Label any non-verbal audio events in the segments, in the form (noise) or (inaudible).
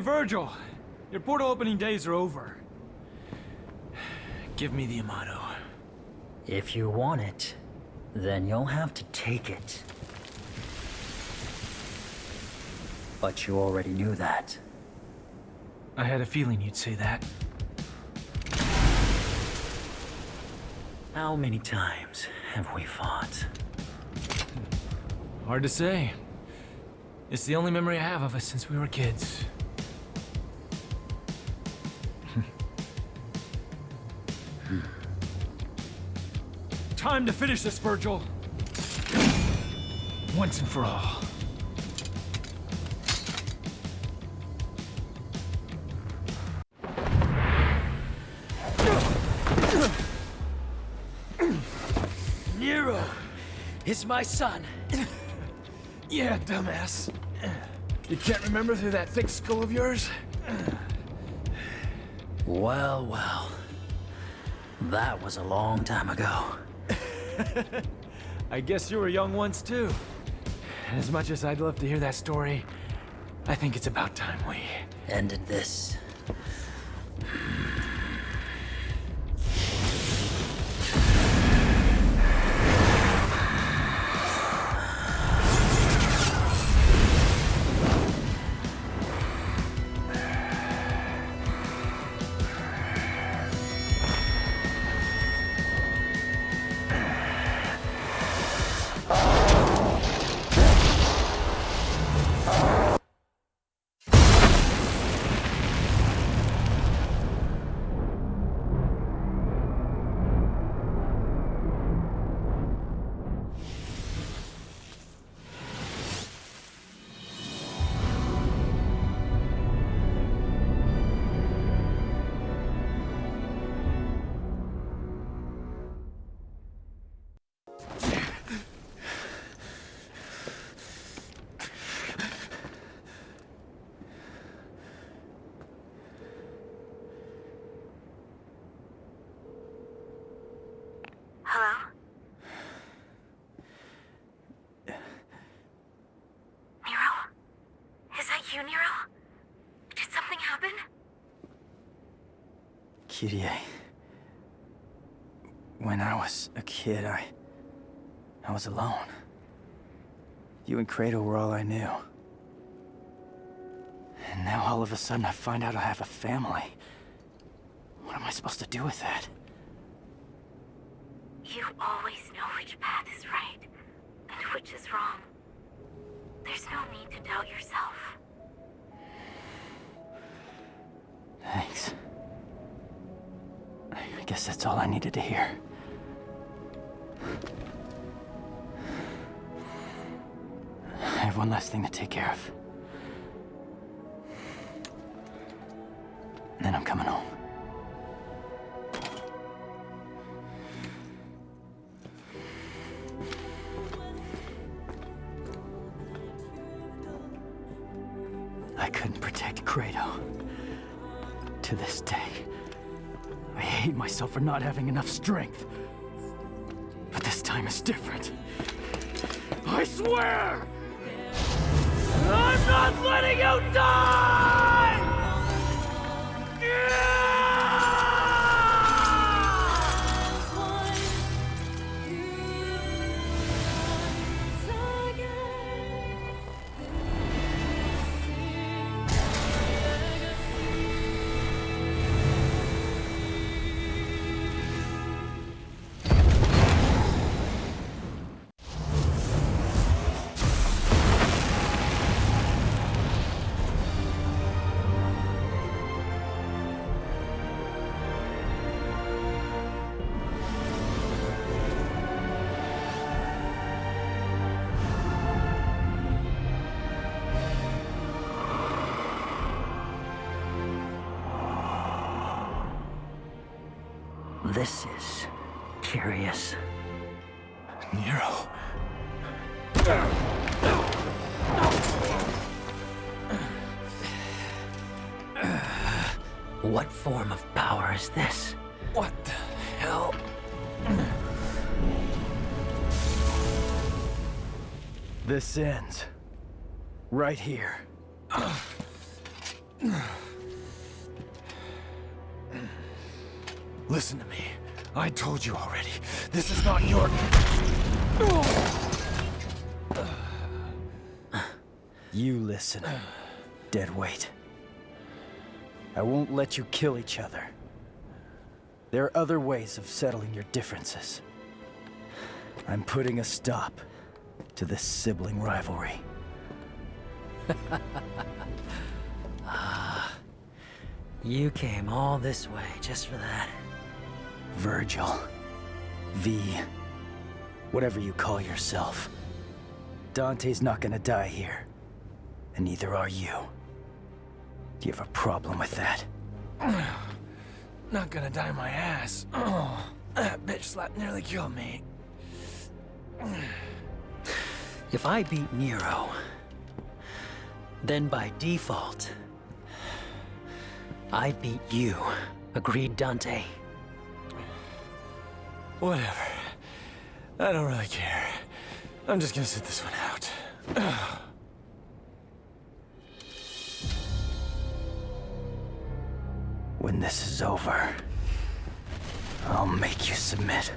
Hey, Virgil. Your portal opening days are over. Give me the Yamato. If you want it, then you'll have to take it. But you already knew that. I had a feeling you'd say that. How many times have we fought? Hard to say. It's the only memory I have of us since we were kids. Time to finish this, Virgil. Once and for all. Nero is my son. Yeah, dumbass. You can't remember through that thick skull of yours? Well, well. That was a long time ago. (laughs) I guess you were young once, too. As much as I'd love to hear that story, I think it's about time we... Ended this. Kyrie. When I was a kid, I... I was alone. You and Credo were all I knew. And now all of a sudden I find out I have a family. What am I supposed to do with that? You always know which path is right and which is wrong. There's no need to doubt yourself. Thanks. I guess that's all I needed to hear. I have one last thing to take care of. Not having enough strength. But this time is different. I swear! I'm not letting you die! This is curious. Nero. What form of power is this? What the hell? This ends. Right here. Listen to me. I told you already. This is not your... You listen, deadweight. I won't let you kill each other. There are other ways of settling your differences. I'm putting a stop to this sibling rivalry. (laughs) Ah, you came all this way just for that. Virgil. V. Whatever you call yourself. Dante's not gonna die here. And neither are you. Do you have a problem with that? (sighs) Not gonna die my ass. Oh, (clears throat) that bitch slap nearly killed me. (sighs) If I beat Nero, then by default, I beat you. Agreed, Dante? Whatever. I don't really care. I'm just gonna sit this one out. (sighs) When this is over, I'll make you submit.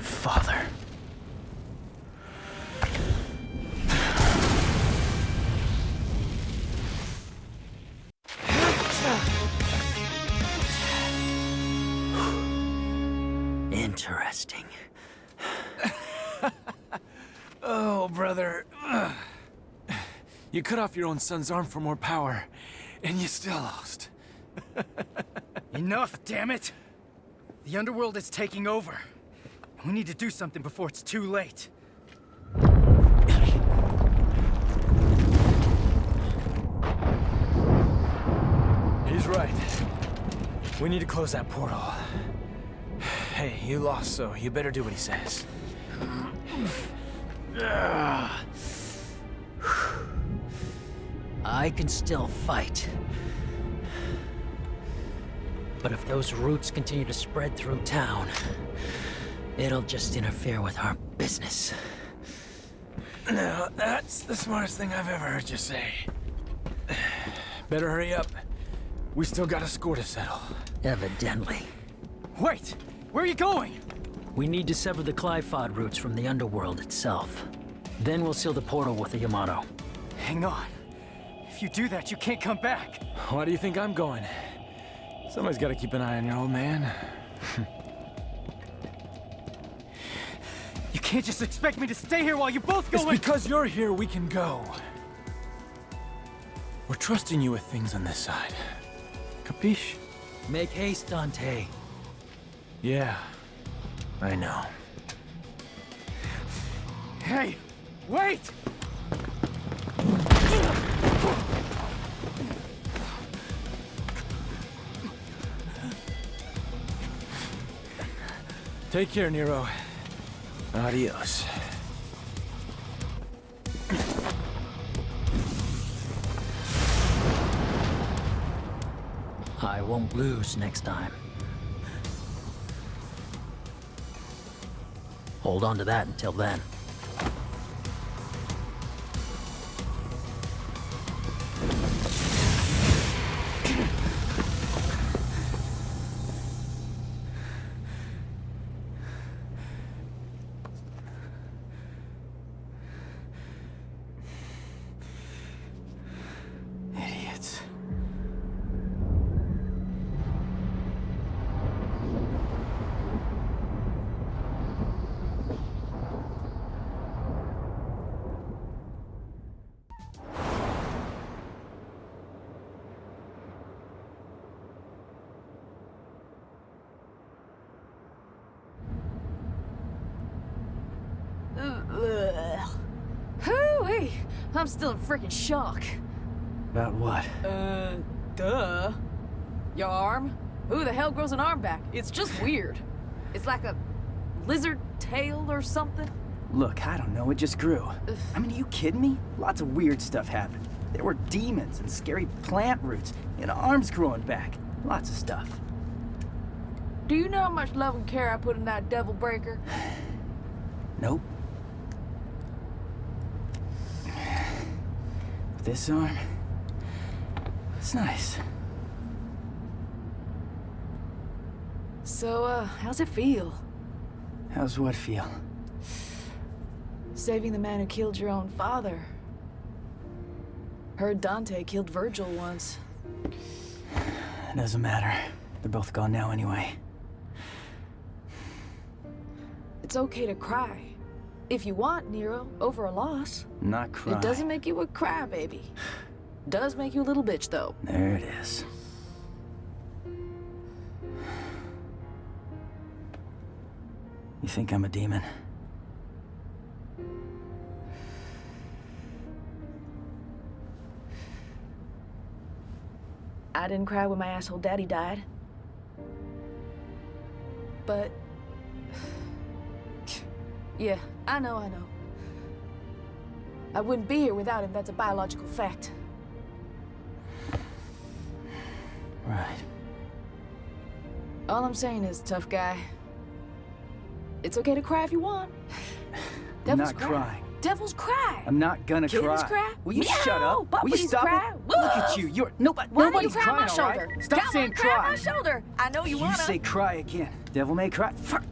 Father. Interesting. (laughs) Oh, brother. (sighs) You cut off your own son's arm for more power, and you still lost. (laughs) Enough, damn it! The underworld is taking over. We need to do something before it's too late. He's right. We need to close that portal. Hey, you lost, so you better do what he says. I can still fight. But if those roots continue to spread through town, it'll just interfere with our business. Now, that's the smartest thing I've ever heard you say. Better hurry up. We still got a score to settle. Evidently. Wait! Where are you going? We need to sever the Qliphoth roots from the underworld itself. Then we'll seal the portal with the Yamato. Hang on. If you do that, you can't come back. Why do you think I'm going? Somebody's got to keep an eye on your old man. You can't just expect me to stay here while you both go It's in- because you're here we can go. We're trusting you with things on this side. Capiche? Make haste, Dante. Yeah, I know. Hey! Wait! Take care, Nero. Adios. I won't lose next time. Hold on to that until then. I'm still in freaking shock. About what? Uh, duh. Your arm? Who the hell grows an arm back? It's just (sighs) weird. It's like a lizard tail or something. Look, I don't know, it just grew. I mean, are you kidding me? Lots of weird stuff happened. There were demons and scary plant roots, and arms growing back. Lots of stuff. Do you know how much love and care I put in that devil breaker? (sighs) Nope. This arm? It's nice. So, uh, how's it feel? How's what feel? Saving the man who killed your own father. Heard Dante killed Virgil once. It doesn't matter. They're both gone now anyway. It's okay to cry. If you want, Nero, over a loss. Not cry. It doesn't make you a crybaby. Does make you a little bitch, though. There it is. You think I'm a demon? I didn't cry when my asshole daddy died. But... (sighs) Yeah, I know, I know. I wouldn't be here without him, that's a biological fact. Right. All I'm saying is, tough guy. It's okay to cry if you want. (sighs) I'm not cry. crying. Devils cry. I'm not gonna Kittens cry. cry. Will you Meow. shut up? Will you stop cry. it? Look at you. You're nobody. Why don't you nobody's cry on my shoulder? right? Stop Come saying cry. on cry. my shoulder. I know you, You wanna. You say cry again. Devil may cry. Fuck.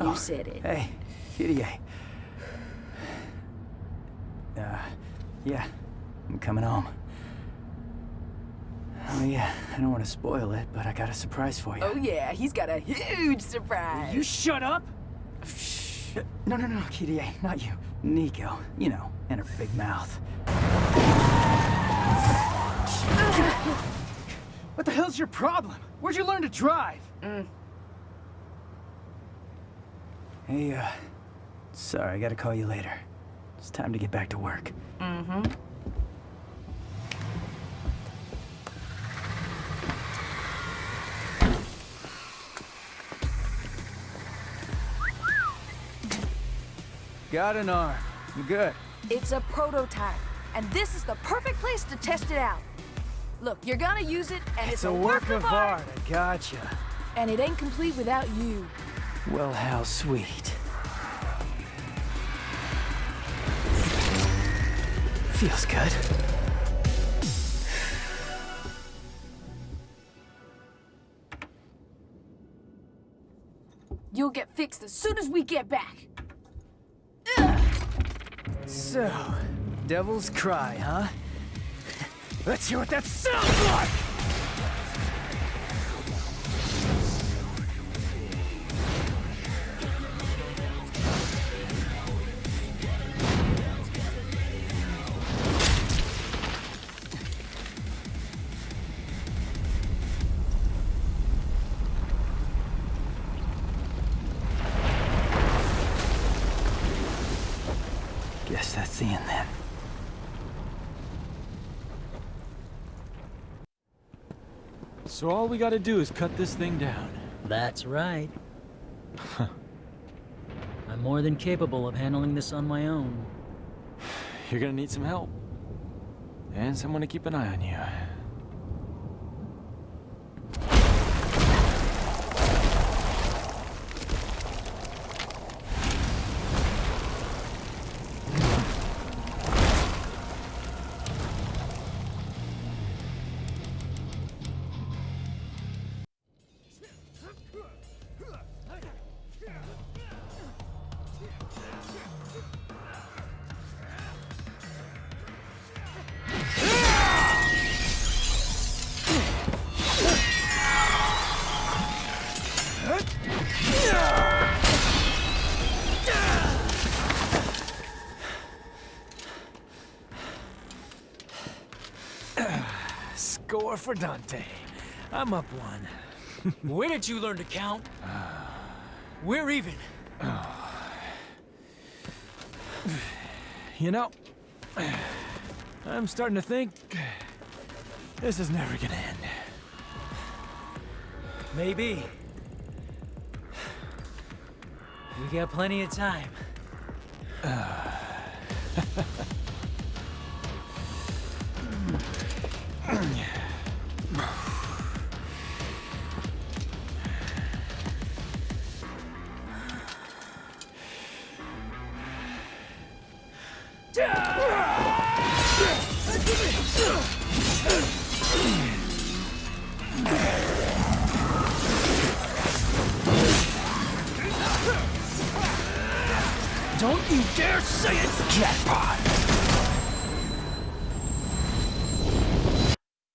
You Oh, said it. Hey, Kyrie. Uh, yeah, I'm coming home. Oh yeah, I don't want to spoil it, but I got a surprise for you. Oh yeah, he's got a huge surprise. You shut up! Shh. No, no, no, Kyrie, not you. Nico, you know, and her big mouth. what the hell's your problem? Where'd you learn to drive? Hey, uh, sorry, I gotta call you later. It's time to get back to work. Mm-hmm. Got an arm. I'm good. It's a prototype, and this is the perfect place to test it out. Look, you're gonna use it, and it's, It's a work of art. I gotcha. and it ain't complete without you. Well, how sweet. Feels good. You'll get fixed as soon as we get back. So, Devil's Cry, huh? (laughs) Let's hear what that sounds like! So all we gotta do is cut this thing down. That's right. (laughs) I'm more than capable of handling this on my own. (sighs) You're gonna need some help. And someone to keep an eye on you. Score for Dante. I'm up one. (laughs) Where did you learn to count? (sighs) We're even. (sighs) You know, (sighs) I'm starting to think this is never gonna end. Maybe. We got plenty of time. Don't Jackpot!